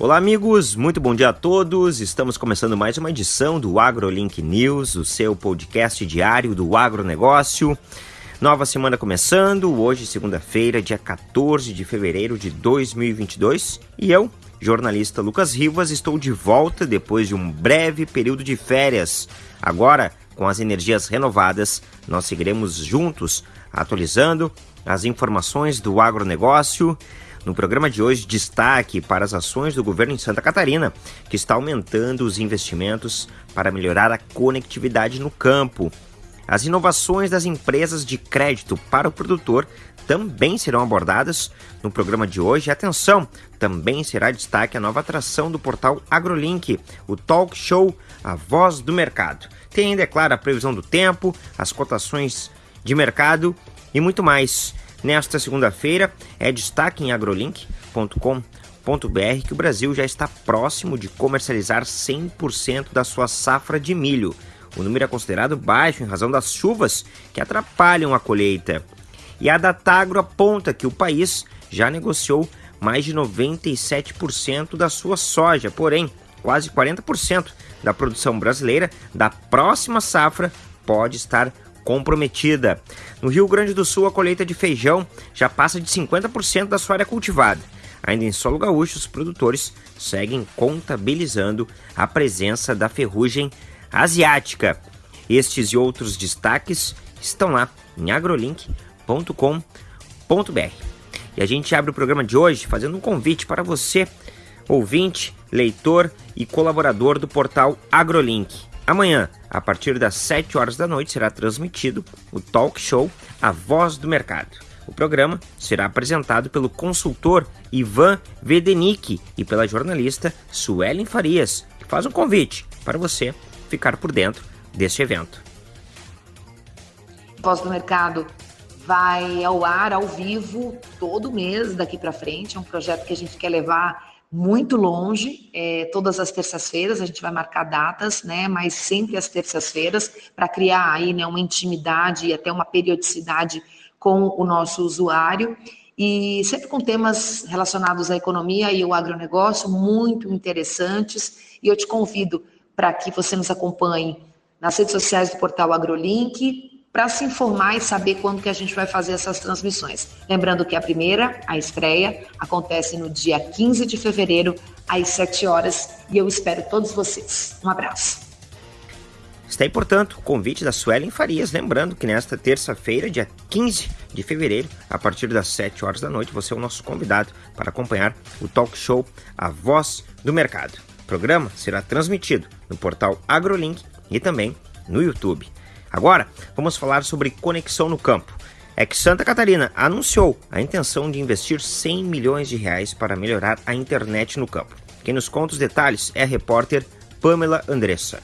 Olá, amigos, muito bom dia a todos. Estamos começando mais uma edição do AgroLink News, o seu podcast diário do agronegócio. Nova semana começando, hoje, segunda-feira, dia 14 de fevereiro de 2022, e eu, jornalista Lucas Rivas, estou de volta depois de um breve período de férias. Agora, com as energias renovadas, nós seguiremos juntos atualizando as informações do agronegócio no programa de hoje, destaque para as ações do governo em Santa Catarina, que está aumentando os investimentos para melhorar a conectividade no campo. As inovações das empresas de crédito para o produtor também serão abordadas no programa de hoje. Atenção, também será destaque a nova atração do portal AgroLink, o talk show A Voz do Mercado. Tem ainda, é claro, a previsão do tempo, as cotações de mercado e muito mais. Nesta segunda-feira, é destaque em agrolink.com.br que o Brasil já está próximo de comercializar 100% da sua safra de milho. O número é considerado baixo em razão das chuvas que atrapalham a colheita. E a Datagro aponta que o país já negociou mais de 97% da sua soja, porém, quase 40% da produção brasileira da próxima safra pode estar comprometida. No Rio Grande do Sul, a colheita de feijão já passa de 50% da sua área cultivada. Ainda em solo gaúcho, os produtores seguem contabilizando a presença da ferrugem asiática. Estes e outros destaques estão lá em agrolink.com.br. E a gente abre o programa de hoje fazendo um convite para você, ouvinte, leitor e colaborador do portal AgroLink. Amanhã, a partir das 7 horas da noite, será transmitido o talk show A Voz do Mercado. O programa será apresentado pelo consultor Ivan Vedenick e pela jornalista Suelen Farias, que faz um convite para você ficar por dentro deste evento. Voz do Mercado vai ao ar, ao vivo, todo mês daqui para frente. É um projeto que a gente quer levar muito longe, é, todas as terças-feiras, a gente vai marcar datas, né, mas sempre às terças-feiras, para criar aí, né, uma intimidade e até uma periodicidade com o nosso usuário, e sempre com temas relacionados à economia e ao agronegócio, muito interessantes, e eu te convido para que você nos acompanhe nas redes sociais do portal AgroLink, para se informar e saber quando que a gente vai fazer essas transmissões. Lembrando que a primeira, a estreia, acontece no dia 15 de fevereiro, às 7 horas, e eu espero todos vocês. Um abraço. Está aí, portanto, o convite da Suelen Farias, lembrando que nesta terça-feira, dia 15 de fevereiro, a partir das 7 horas da noite, você é o nosso convidado para acompanhar o talk show A Voz do Mercado. O programa será transmitido no portal AgroLink e também no YouTube. Agora, vamos falar sobre conexão no campo. É que Santa Catarina anunciou a intenção de investir 100 milhões de reais para melhorar a internet no campo. Quem nos conta os detalhes é a repórter Pamela Andressa.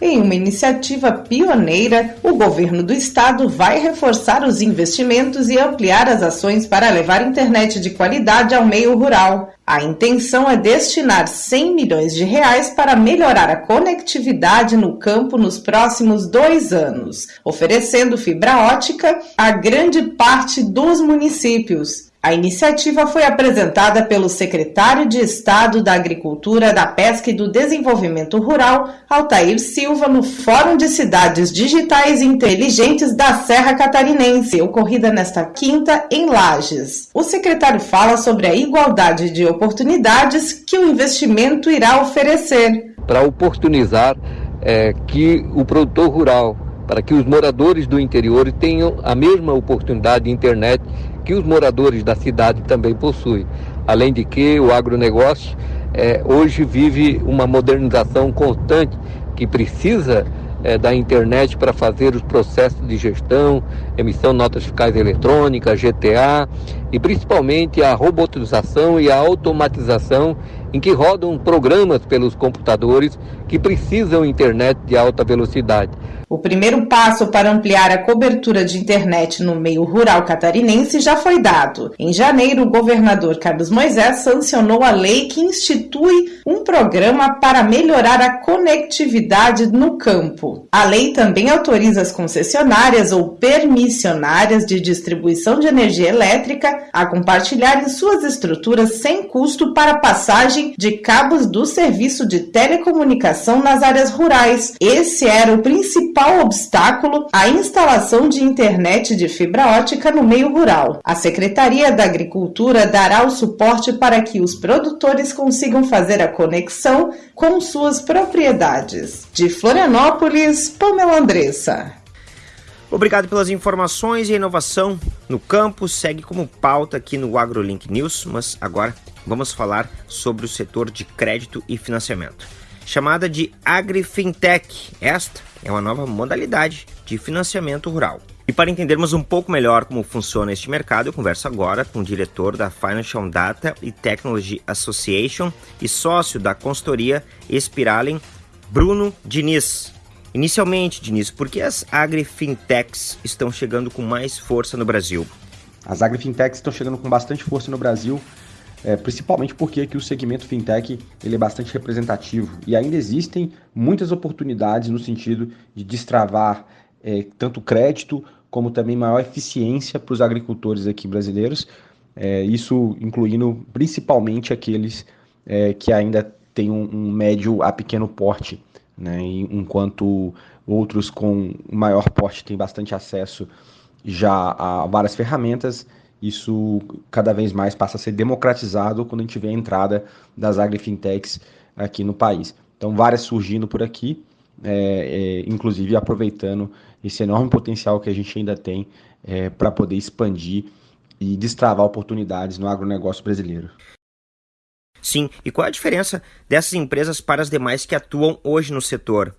Em uma iniciativa pioneira, o governo do estado vai reforçar os investimentos e ampliar as ações para levar internet de qualidade ao meio rural. A intenção é destinar 100 milhões de reais para melhorar a conectividade no campo nos próximos dois anos, oferecendo fibra ótica a grande parte dos municípios. A iniciativa foi apresentada pelo secretário de Estado da Agricultura, da Pesca e do Desenvolvimento Rural, Altair Silva, no Fórum de Cidades Digitais Inteligentes da Serra Catarinense, ocorrida nesta quinta em Lages. O secretário fala sobre a igualdade de oportunidades que o investimento irá oferecer. Para oportunizar é, que o produtor rural, para que os moradores do interior tenham a mesma oportunidade de internet que os moradores da cidade também possuem. Além de que o agronegócio é, hoje vive uma modernização constante que precisa é, da internet para fazer os processos de gestão, emissão de notas fiscais eletrônicas, GTA e principalmente a robotização e a automatização em que rodam programas pelos computadores que precisam internet de alta velocidade. O primeiro passo para ampliar a cobertura de internet no meio rural catarinense já foi dado. Em janeiro, o governador Carlos Moisés sancionou a lei que institui um programa para melhorar a conectividade no campo. A lei também autoriza as concessionárias ou permissionárias de distribuição de energia elétrica a compartilharem suas estruturas sem custo para passagem de cabos do serviço de telecomunicação nas áreas rurais. Esse era o principal obstáculo à instalação de internet de fibra ótica no meio rural. A Secretaria da Agricultura dará o suporte para que os produtores consigam fazer a conexão com suas propriedades. De Florianópolis, Pamela Andressa. Obrigado pelas informações e a inovação no campo segue como pauta aqui no AgroLink News, mas agora vamos falar sobre o setor de crédito e financiamento. Chamada de AgriFintech, esta é uma nova modalidade de financiamento rural. E para entendermos um pouco melhor como funciona este mercado, eu converso agora com o diretor da Financial Data e Technology Association e sócio da consultoria Espiralen, Bruno Diniz. Inicialmente, Diniz, por que as agrifintechs estão chegando com mais força no Brasil? As agrifintechs estão chegando com bastante força no Brasil, é, principalmente porque aqui o segmento fintech ele é bastante representativo e ainda existem muitas oportunidades no sentido de destravar é, tanto crédito como também maior eficiência para os agricultores aqui brasileiros, é, isso incluindo principalmente aqueles é, que ainda têm um, um médio a pequeno porte né? enquanto outros com maior porte têm bastante acesso já a várias ferramentas, isso cada vez mais passa a ser democratizado quando a gente vê a entrada das agrifintechs aqui no país. Então, várias surgindo por aqui, é, é, inclusive aproveitando esse enorme potencial que a gente ainda tem é, para poder expandir e destravar oportunidades no agronegócio brasileiro. Sim, e qual a diferença dessas empresas para as demais que atuam hoje no setor?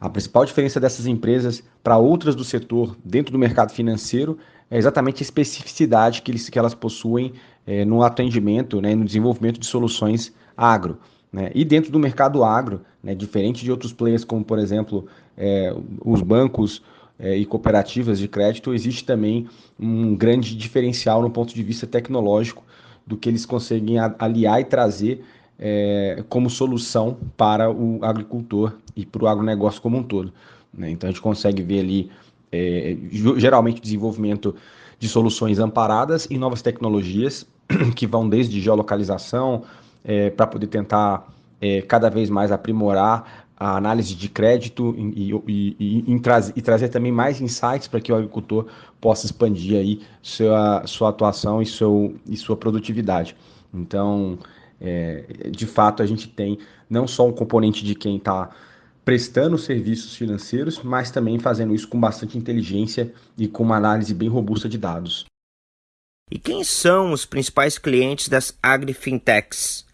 A principal diferença dessas empresas para outras do setor dentro do mercado financeiro é exatamente a especificidade que, eles, que elas possuem é, no atendimento, né, no desenvolvimento de soluções agro. Né? E dentro do mercado agro, né, diferente de outros players, como por exemplo é, os bancos é, e cooperativas de crédito, existe também um grande diferencial no ponto de vista tecnológico do que eles conseguem aliar e trazer é, como solução para o agricultor e para o agronegócio como um todo. Né? Então a gente consegue ver ali, é, geralmente, desenvolvimento de soluções amparadas em novas tecnologias, que vão desde geolocalização, é, para poder tentar é, cada vez mais aprimorar a análise de crédito e, e, e, e, trazer também mais insights para que o agricultor possa expandir aí sua, sua atuação e, seu, e sua produtividade. Então, é, de fato, a gente tem não só um componente de quem está prestando serviços financeiros, mas também fazendo isso com bastante inteligência e com uma análise bem robusta de dados. E quem são os principais clientes das agrifintechs?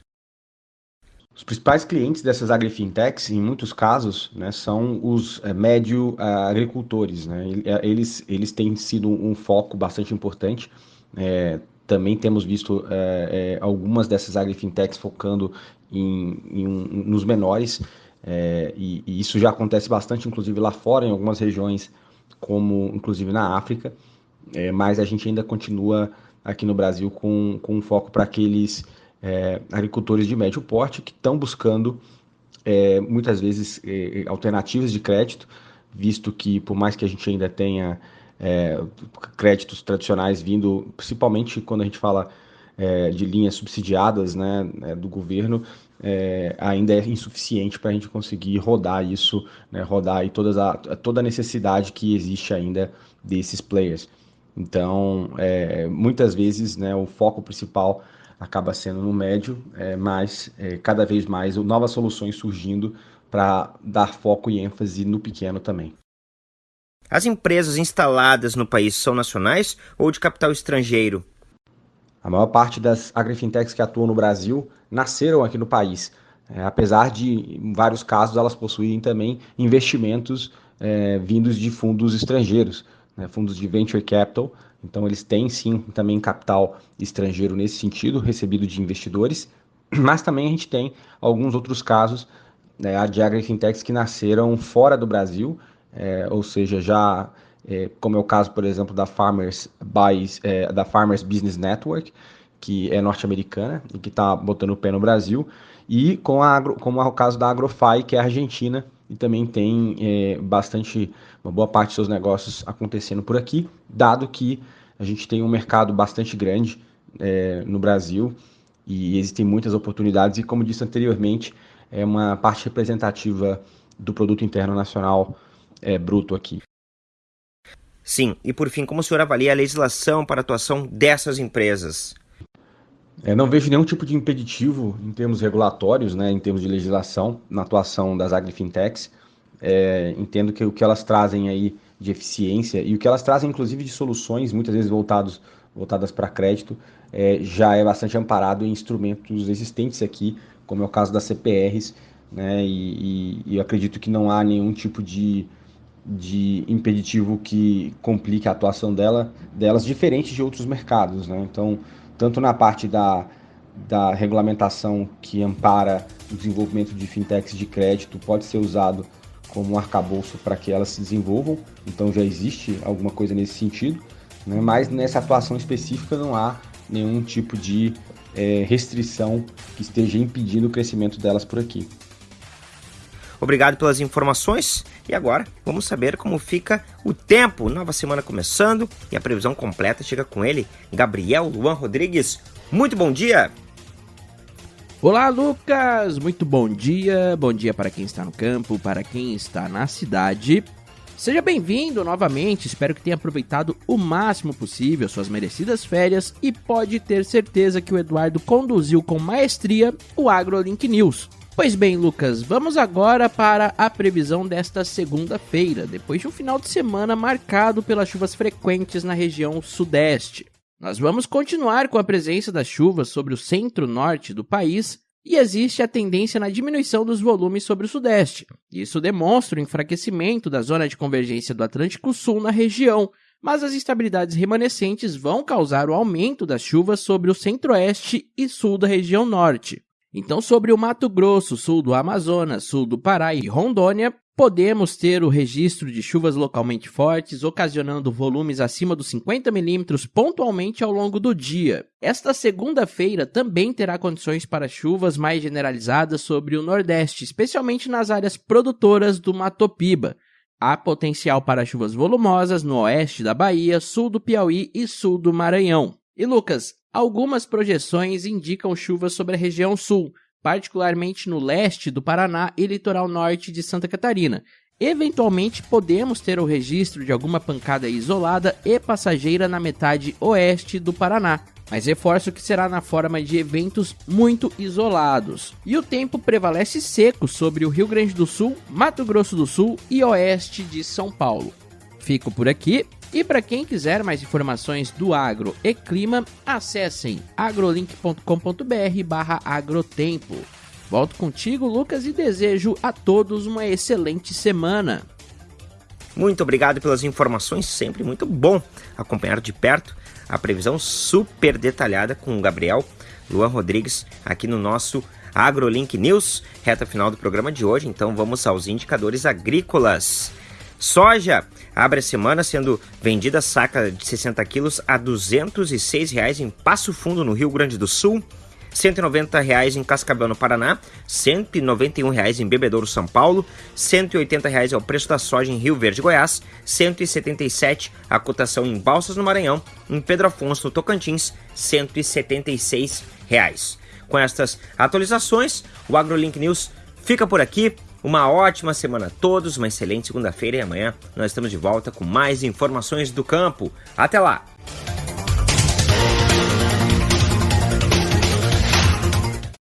Os principais clientes dessas agrifintechs, em muitos casos, né, são os é, médio uh, agricultores. Né? Eles, eles têm sido um foco bastante importante. É, também temos visto é, algumas dessas agrifintechs focando em, em, nos menores, e, e, isso já acontece bastante, inclusive lá fora, em algumas regiões, como inclusive na África, mas a gente ainda continua aqui no Brasil com, com um foco para aqueles é, agricultores de médio porte que estão buscando é, muitas vezes é, alternativas de crédito, visto que por mais que a gente ainda tenha é, créditos tradicionais vindo, principalmente quando a gente fala é, de linhas subsidiadas né, é, do governo, ainda é insuficiente para a gente conseguir rodar isso, né, rodar aí todas a, toda a necessidade que existe ainda desses players. Então, muitas vezes né, o foco principal acaba sendo no médio, é, mas é, cada vez mais novas soluções surgindo para dar foco e ênfase no pequeno também. As empresas instaladas no país são nacionais ou de capital estrangeiro? A maior parte das agrifintechs que atuam no Brasil nasceram aqui no país, é, apesar de, em vários casos, elas possuírem também investimentos é, vindos de fundos estrangeiros, né, fundos de venture capital, então, eles têm sim também capital estrangeiro nesse sentido, recebido de investidores, mas também a gente tem alguns outros casos né, de agrifintechs que nasceram fora do Brasil, é, ou seja, já é, como é o caso, por exemplo, da Farmers, Buys, é, da Farmers Business Network, que é norte-americana e que está botando o pé no Brasil, e com a agro, como é o caso da Agrofy, que é argentina, e também tem é, bastante, uma boa parte dos seus negócios acontecendo por aqui, dado que a gente tem um mercado bastante grande é, no Brasil e existem muitas oportunidades e, como disse anteriormente, é uma parte representativa do produto interno nacional é, bruto aqui. Sim, e por fim, como o senhor avalia a legislação para a atuação dessas empresas? É, não vejo nenhum tipo de impeditivo em termos regulatórios, né, em termos de legislação, na atuação das agrifintechs. É, entendo que o que elas trazem aí de eficiência e o que elas trazem, inclusive, de soluções, muitas vezes voltados, voltadas para crédito, é, já é bastante amparado em instrumentos existentes aqui, como é o caso das CPRs, né, e, e, e acredito que não há nenhum tipo de, de impeditivo que complique a atuação dela, delas, diferente de outros mercados. Né? Então, tanto na parte da, da regulamentação que ampara o desenvolvimento de fintechs de crédito, pode ser usado como um arcabouço para que elas se desenvolvam, então já existe alguma coisa nesse sentido, né? mas nessa atuação específica não há nenhum tipo de é, restrição que esteja impedindo o crescimento delas por aqui. Obrigado pelas informações. E agora vamos saber como fica o tempo. Nova semana começando e a previsão completa chega com ele, Gabriel Luan Rodrigues. Muito bom dia! Olá, Lucas! Muito bom dia. Bom dia para quem está no campo, para quem está na cidade. Seja bem-vindo novamente. Espero que tenha aproveitado o máximo possível suas merecidas férias e pode ter certeza que o Eduardo conduziu com maestria o AgroLink News. Pois bem, Lucas, vamos agora para a previsão desta segunda-feira, depois de um final de semana marcado pelas chuvas frequentes na região sudeste. Nós vamos continuar com a presença das chuvas sobre o centro-norte do país e existe a tendência na diminuição dos volumes sobre o sudeste. Isso demonstra o enfraquecimento da zona de convergência do Atlântico Sul na região, mas as instabilidades remanescentes vão causar o aumento das chuvas sobre o centro-oeste e sul da região norte. Então, sobre o Mato Grosso, sul do Amazonas, sul do Pará e Rondônia, podemos ter o registro de chuvas localmente fortes, ocasionando volumes acima dos 50 milímetros pontualmente ao longo do dia. Esta segunda-feira também terá condições para chuvas mais generalizadas sobre o Nordeste, especialmente nas áreas produtoras do Matopiba. Há potencial para chuvas volumosas no oeste da Bahia, sul do Piauí e sul do Maranhão. E Lucas, Algumas projeções indicam chuvas sobre a região sul, particularmente no leste do Paraná e litoral norte de Santa Catarina. Eventualmente, podemos ter o registro de alguma pancada isolada e passageira na metade oeste do Paraná, mas reforço que será na forma de eventos muito isolados. E o tempo prevalece seco sobre o Rio Grande do Sul, Mato Grosso do Sul e oeste de São Paulo. Fico por aqui e para quem quiser mais informações do agro e clima, acessem agrolink.com.br barra agrotempo. Volto contigo, Lucas, e desejo a todos uma excelente semana. Muito obrigado pelas informações, sempre muito bom acompanhar de perto a previsão super detalhada com o Gabriel Luan Rodrigues aqui no nosso AgroLink News, reta final do programa de hoje. Então vamos aos indicadores agrícolas. Soja abre a semana sendo vendida saca de 60 quilos a 206 reais em Passo Fundo, no Rio Grande do Sul. 190 reais em Cascavel, no Paraná, 191 reais em Bebedouro, São Paulo, 180 reais é o preço da soja em Rio Verde, Goiás, R$ 177 a cotação em Balsas, no Maranhão, em Pedro Afonso, no Tocantins, 176 reais. Com estas atualizações, o AgroLink News fica por aqui. Uma ótima semana a todos, uma excelente segunda-feira e amanhã nós estamos de volta com mais informações do campo. Até lá!